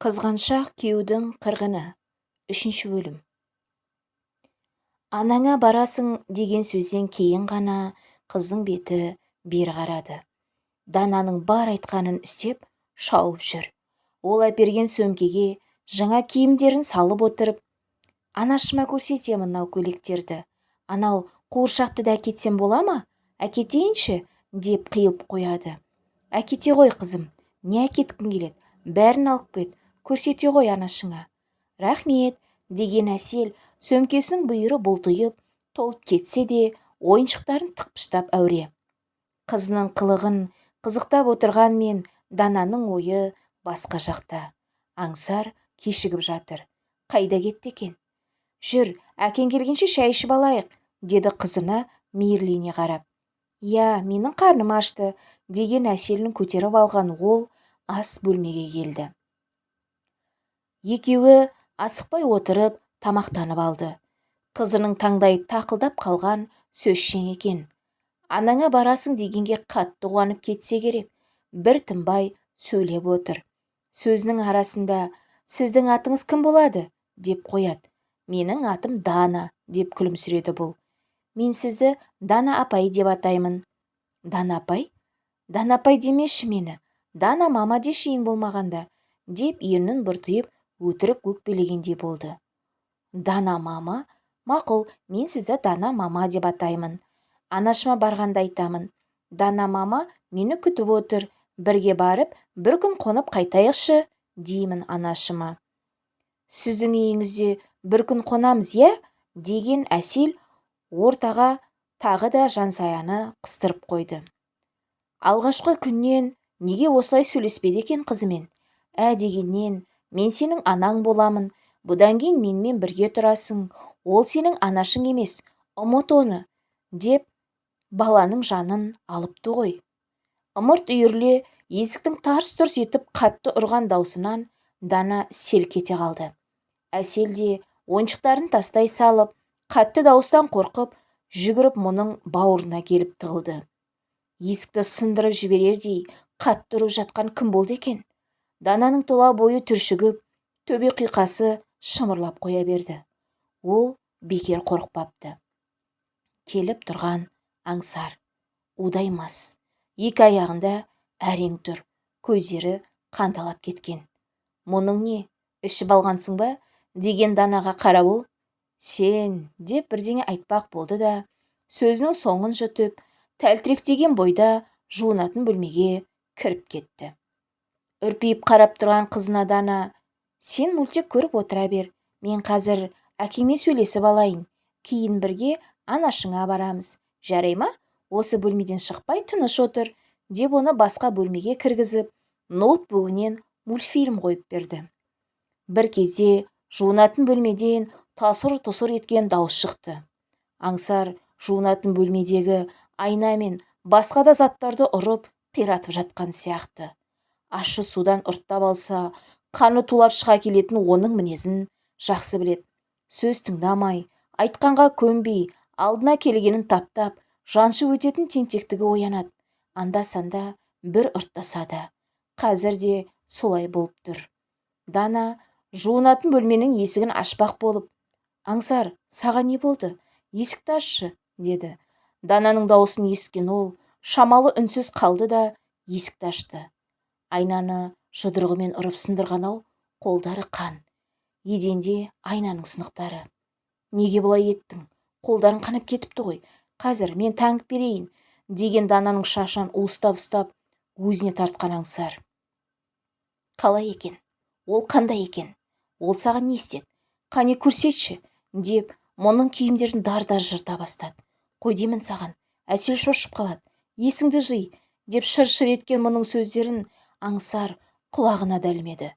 қызғаншақ күйеудің қырғыны. Үшінші бөлім. Анаңа барасың деген сөзден кейін ғана қыздың беті бері қарады. Дананың бар айтқанын істеп шауып жүр. Ол әперген сөмкеге жаңа киімдерін салып отырып анашыма көрсетемін мынау көйлектерді. Анау қуыршақты да әкетсем бола ма? Әкетейінші деп қиылып қояды. Әкете ғой қызым. Не әкеткің келеді? Бәрін алып кет. Көрсете ғой анашыңа. Рахмет деген әсел сөмкесінің бүйірі бұлтиып толып кетсе де ойыншықтарын тықпыштап әуре. Қызының қылығын қызықтап отырғанмен дананың ойы басқа жақта. Аңсар кешігіп жатыр. Қайда кетті екен? Жүр әкең келгенше шай ішіп алайық деді қызына мейірлене қарап. Иә менің қарным ашты деген әселін көтеріп алған ол ас бөлмеге келді. Екеуі асықпай отырып тамақтанып алды. Қызының таңдайы тақылдап қалған сөзшең екен. Анаңа барасың дегенге қатты қуанып кетсе керек бір тынбай сөйлеп отыр. Сөзінің арасында сіздің атыңыз кім болады деп қояды. Менің атым дана деп күлімсіреді бұл. Мен сізді дана апай деп атаймын дана апай? Дана апай демеші мені. Дана мама деші ең болмағанда деп ернін бұртиып өтірік өкпелегендей болды. Дана мама? Мақұл мен сізді дана мама деп атаймын. Анашыма барғанда айтамын. Дана мама мені күтіп отыр. Бірге барып бір күн қонып қайтайықшы деймін анашыма. Сіздің үйіңізде бір күн қонамыз иә? деген әсел ортаға тағы да жансаяны қыстырып қойды. Алғашқы күннен неге осылай сөйлеспеді екен қызымен? Ә дегеннен мен сенің анаң боламын. Бұдан кейін менімен бірге тұрасың. Ол сенің анашың емес ұмыт оны деп баланың жанын алыпты ғой. Ымырт үйірле есіктің тарс-тұрс етіп қатты ұрған даусынан дана селк ете қалды. Әсел де ойыншықтарын тастай салып қатты дауыстан қорқып жүгіріп мұның бауырына келіп тығылды. Есікті сындырып жіберердей қатты ұрып жатқан кім болды екен? Дананың тұла бойы түршігіп төбе құйқасы шымырлап қоя берді. Ол бекер қорықпапты. Келіп тұрған аңсар удай мас екі аяғында әрең тұр көздері қанталап кеткен. Мұның не ішіп алғансың ба? деген данаға қарап сен деп бірдеңе айтпақ болды да сөзінің соңын жұтып тәлтіректеген бойда жуынатын бөлмеге кіріп кетті. Үрпиіп қарап тұрған қызына дана сен мультик көріп отыра бер мен қазір әкеңмен сөйлесіп алайын кейін бірге анашыңа барамыз. Жарай ма? Осы бөлмеден шықпай тыныш отыр деп оны басқа бөлмеге кіргізіп ноутбугінен мультфильм қойып берді. Бір кезде жуынатын бөлмеден тасыр-тұсыр еткен дауыс шықты. Аңсар жуынатын бөлмедегі айна мен басқа да заттарды ұрып қиратып жатқан сияқты ащы судан ұрттап алса қаны тулап шыға келетін оның мінезін жақсы білет. сөз тыңдамай айтқанға көнбей алдына келгенін таптап жаншып өтетін тентектігі оянады. Анда санда бір ұрттасады. Қазір де солай болып тұр. Дана жуынатын бөлменің есігін ашпақ болып аңсар саған не болды? Есікті ашшы деді. Дананың дауысын естіген ол шамалы үнсіз қалды да есікті ашты. Айнаны жұдырығымен ұрып сындырған-ау қолдары қан. Еденде айнаның сынықтары. Неге бұлай еттің? Қолдарың қанып кетіпті ғой. Қазір мен таңып берейін деген дананың шашынан уыстап ұстап өзіне тартқан аңсар. Қалай екен? Ол қандай екен? Ол саған не істеді? Қане көрсетші деп мұның киімдерін дар-дар жырта бастады. Қой деймін саған әсел шошып қалады. Есіңді жи деп шыр-шыр еткен мұның сөздерін аңсар құлағына да ілмеді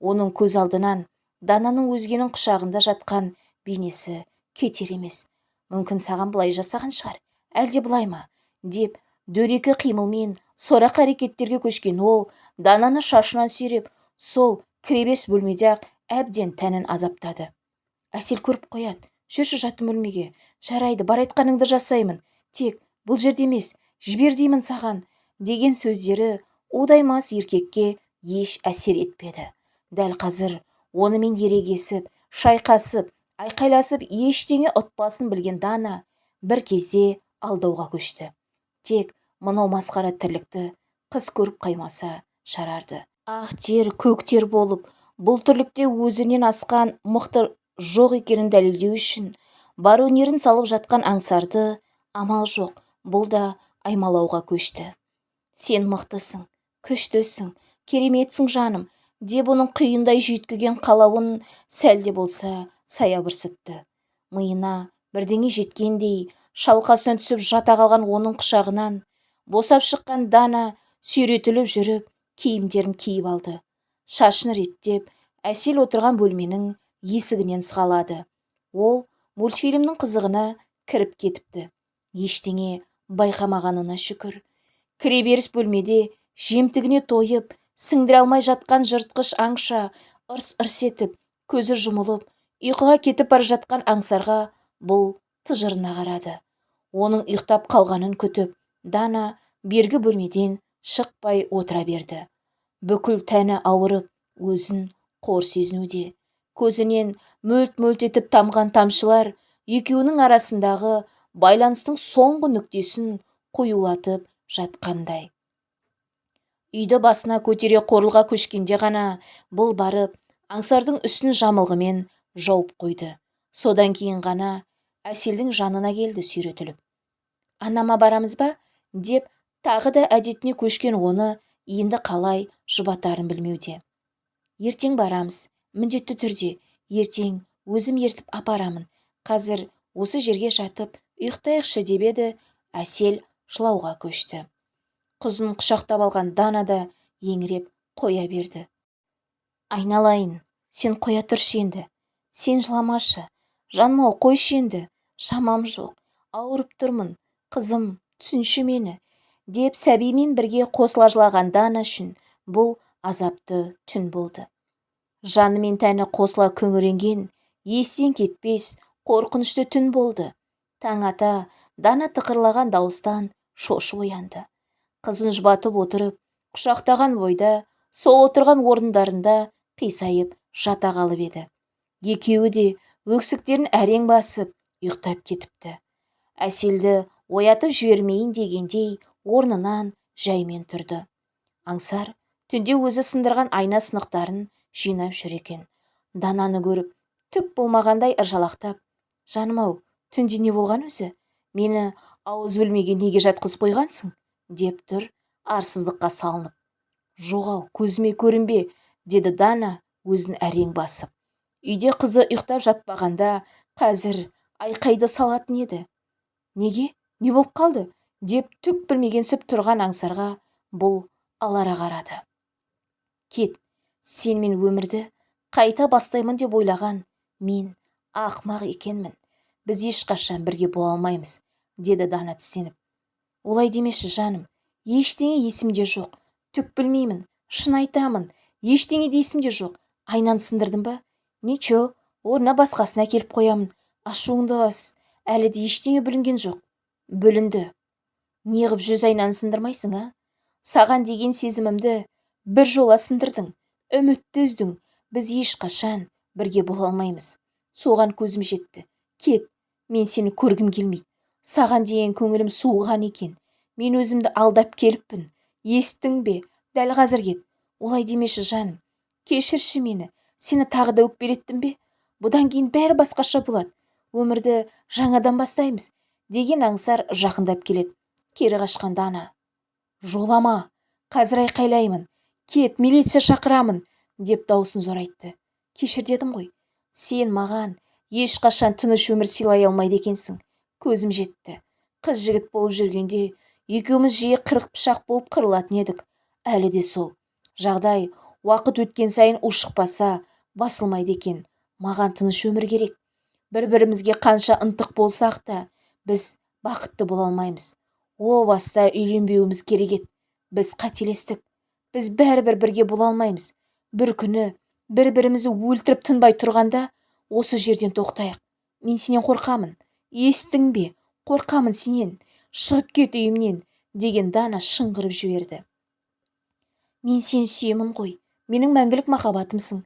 оның көз алдынан дананың өзгенің құшағында жатқан бейнесі кетер емес. Мүмкін саған былай жасаған шығар әлде былай ма? деп дөрекі қимылмен сорақ әрекеттерге көшкен ол дананы шашынан сүйреп сол кіребес бөлмеде ақ әбден тәнін азаптады. Әсел көріп қояды. Жүрші жатын бөлмеге. Жарайды бар айтқаныңды жасаймын. Тек бұл жерде емес жібер деймін саған деген сөздері удаймас еркекке еш әсер етпеді. Дәл қазір онымен ерегесіп шайқасып айқайласып ештеңе ұтпасын білген дана бір кезде алдауға көшті. Тек мынау масқара тірлікті қыз көріп қаймаса шарарды. Ақ тер көк тер болып бұл тірлікте өзінен асқан мықты жоқ екенін дәлелдеу үшін бар өнерін салып жатқан аңсарды амал жоқ бұл да аймалауға көшті. Сен мықтысың күштісің кереметсің жаным деп оның құйындай жүйткіген қалауын сәл де болса саябырсытты миына бірдеңе жеткендей шалқасынан түсіп жата қалған оның құшағынан босап шыққан дана сүйретіліп жүріп киімдерін киіп алды. Шашын реттеп әсел отырған бөлменің есігінен сығалады. Ол мультфильмнің қызығына кіріп кетіпті. Ештеңе байқамағанына шүкір. Кіреберіс бөлмеде жемтігіне тойып сіңдіре алмай жатқан жыртқыш аңша ырс-ырс етіп көзі жұмылып ұйқыға кетіп бара жатқан аңсарға бұл тыжырына қарады. Оның ұйықтап қалғанын күтіп дана бергі бөлмеден шықпай отыра берді. Бүкіл тәні ауырып өзін қор сезінуде. Көзінен мөлт-мөлт етіп тамған тамшылар екеуінің арасындағы байланыстың соңғы нүктесін қоюлатып жатқандай. Үйді басына көтере қорылға көшкенде ғана бұл барып аңсардың үстін жамылғымен жауып қойды. Содан кейін ғана әселдің жанына келді сүйретіліп. Анама барамыз ба? деп тағы да әдетіне көшкен оны енді қалай жұбатарын білмеуде. Ертең барамыз міндетті түрде. Ертең өзім ертіп апарамын. Қазір осы жерге жатып ұйықтайықшы деп еді. Әсел жылауға көшті. Қызын құшақтап алған дана да еңіреп қоя берді. Айналайын сен қоя тұршы енді. Сен жыламашы. Жаным-ау қойшы енді. Шамам жоқ. Ауырып тұрмын. Қызым түсінші мені деп сәбимен бірге қосыла жылаған дана үшін бұл азапты түн болды. Жаны мен тәні қосыла күңіренген естен кетпес қорқынышты түн болды. Таң ата дана тықырлаған дауыстан шошып оянды. Қызын жұбатып отырып құшақтаған бойда сол отырған орындарында қисайып жата қалып еді. Екеуі де өксіктерін әрең басып ұйықтап кетіпті. Әселді оятып жібермейін дегендей орнынан жаймен тұрды. Аңсар түнде өзі сындырған айна сынықтарын жинап жүр екен. Дананы көріп түк болмағандай ыржалақтап жаным-ау түнде не болған өзі? Мені ауыз бөлмеге неге жатқызып қойғансың? Деп тұр арсыздыққа салынып. Жоғал көзіме көрінбе деді дана өзін әрең басып. Үйде қызы ұйықтап жатпағанда қазір айқайды салатын еді? Неге? Не болып қалды? деп түк білмегенсіп тұрған аңсарға бұл алара қарады. Кет сен мен өмірді қайта бастаймын деп ойлаған мен ақымақ екенмін. Біз ешқашан бірге бола алмаймыз деді дана тістеніп олай демеші жаным. Ештеңе есімде жоқ. Түк білмеймін шын айтамын. Ештеңе де есімде жоқ. Айнаны сындырдым ба? Ничо орнына басқасын әкеліп қоямын. Ашуыңды бас әлі де ештеңе бүлінген жоқ. Бүлінді. Неғып жүз айнаны сындырмайсың а? Саған деген сезімімді бір жола сындырдың үмітті үздің біз ешқашан бірге бола алмаймыз. Соған көзім жетті. Кет мен сені көргім келмейді. Саған деген көңілім суыған екен. Мен өзімді алдап келіппін. Естің бе? Дәл қазір кет. Олай демеші жаным. Кешірші мені. Сені тағы да өкпелеттім бе? Бұдан кейін бәрі басқаша болады. Өмірді жаңадан бастаймыз деген аңсар жақындап келеді. Кері қашқанда ана. Жолама қазір айқайлаймын. Кет милиция шақырамын деп даусын зорайтты. Кешір дедім ғой. Сен маған ешқашан тыныш өмір сыйлай алмайды екенсің. Көзім жетті. Қыз жігіт болып жүргенде екеуміз жиі қырық пышақ болып қырылатын едік. Әлі де сол. Жағдай уақыт өткен сайын ушықпаса басылмайды екен. Маған тыныш өмір керек. Бір бірімізге қанша ынтық болсақ та біз бақытты бола алмаймыз. О баста үйленбеуіміз керек еді. Біз қателестік. Біз бәрібір бірге бола алмаймыз. Бір күні бір бірімізді өлтіріп тынбай тұрғанда осы жерден тоқтайық. Мен сенен қорқамын. Естің бе қорқамын сенен шығып кет үйімнен деген дана шыңғырып жіберді. Мен сені сүйемін ғой менің мәңгілік махаббатымсың.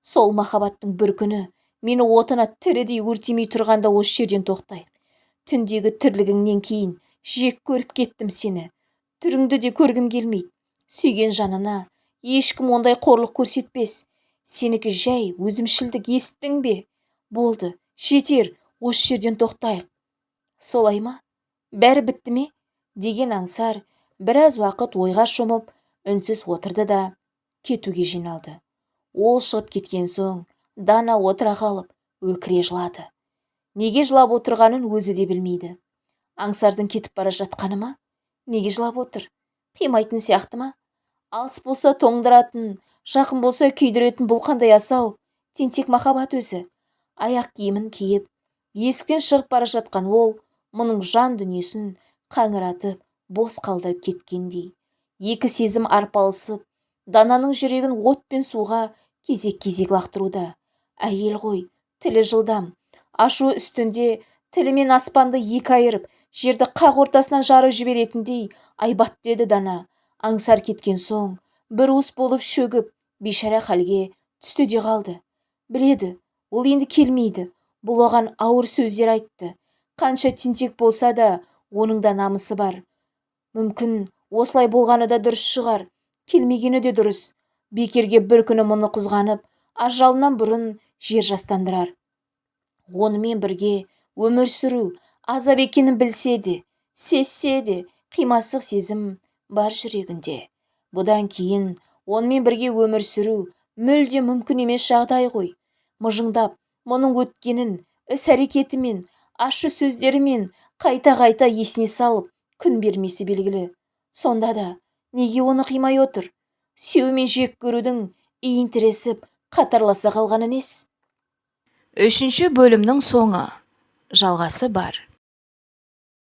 Сол махаббаттың бір күні мені отына тірідей өртемей тұрғанда осы жерден тоқтайық түндегі тірлігіңнен кейін жек көріп кеттім сені. Түріңді де көргім келмейді. Сүйген жанына ешкім ондай қорлық көрсетпес. Сенікі жай өзімшілдік естің бе? Болды жетер осы жерден тоқтайық. Солай ма? Бәрі бітті ме? Деген аңсар біраз уақыт ойға шомып үнсіз отырды да кетуге жиналды. Ол шығып кеткен соң дана отыра қалып өкіре жылады. Неге жылап отырғанын өзі де білмейді. Аңсардың кетіп бара жатқаны ма? Неге жылап отыр? Қимайтын сияқты ма? Алыс болса тоңдыратын жақын болса күйдіретін бұл қандай асау? Тентек махаббат өзі. Аяқ киімін киіп есіктен шығып бара жатқан ол мұның жан дүниесін қаңыратып бос қалдырып кеткендей. Екі сезім арпалысып дананың жүрегін от пен суға кезек-кезек лақтыруда. Әйел ғой тілі жылдам ашу үстінде тілімен аспанды екі айырып жерді қақ ортасынан жарып жіберетіндей айбат деді дана. Аңсар кеткен соң бір уыс болып шөгіп бейшара халге түсті де қалды. Біледі ол енді келмейді бұл оған ауыр сөздер айтты. Қанша тентек болса да оның да намысы бар. Мүмкін осылай болғаны да дұрыс шығар келмегені де дұрыс. Бекерге бір күні мұны қызғанып ажалынан бұрын жер жастандырар. Онымен бірге өмір сүру азап екенін білсе де сезсе де қимастық сезім бар жүрегінде. Бұдан кейін онымен бірге өмір сүру мүлде мүмкін емес жағдай ғой. Мыжыңдап мұның өткенін іс-әрекетімен ащы сөздерімен қайта-қайта есіне салып күн бермесі белгілі. Сонда да неге оны қимай отыр? Сүйеу мен жек көрудің иін тіресіп қатарласа қалғаны несі үшінші бөлімнің соңы. Жалғасы бар.